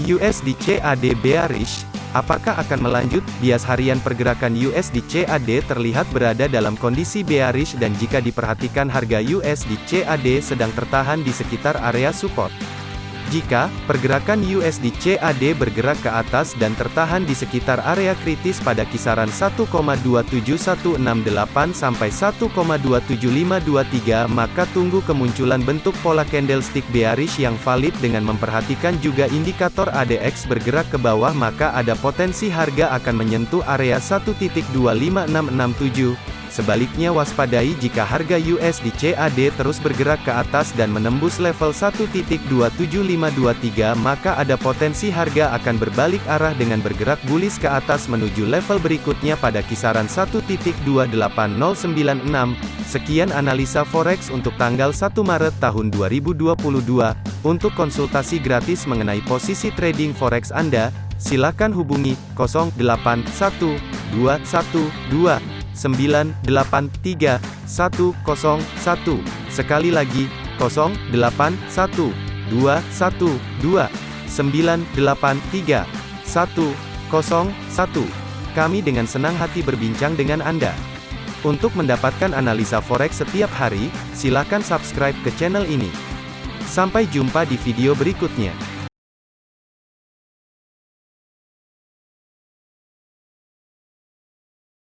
USD CAD bearish, apakah akan melanjut? Bias harian pergerakan USD CAD terlihat berada dalam kondisi bearish dan jika diperhatikan harga USD CAD sedang tertahan di sekitar area support. Jika pergerakan USD CAD bergerak ke atas dan tertahan di sekitar area kritis pada kisaran 1,27168 sampai 1,27523 maka tunggu kemunculan bentuk pola candlestick bearish yang valid dengan memperhatikan juga indikator ADX bergerak ke bawah maka ada potensi harga akan menyentuh area 1.25667 Sebaliknya waspadai jika harga USD CAD terus bergerak ke atas dan menembus level 1.27523 maka ada potensi harga akan berbalik arah dengan bergerak bullish ke atas menuju level berikutnya pada kisaran 1.28096. Sekian analisa forex untuk tanggal 1 Maret tahun 2022. Untuk konsultasi gratis mengenai posisi trading forex Anda, silakan hubungi 081212 983 101. Sekali lagi, 081 212 983 101. Kami dengan senang hati berbincang dengan Anda. Untuk mendapatkan analisa forex setiap hari, silakan subscribe ke channel ini. Sampai jumpa di video berikutnya.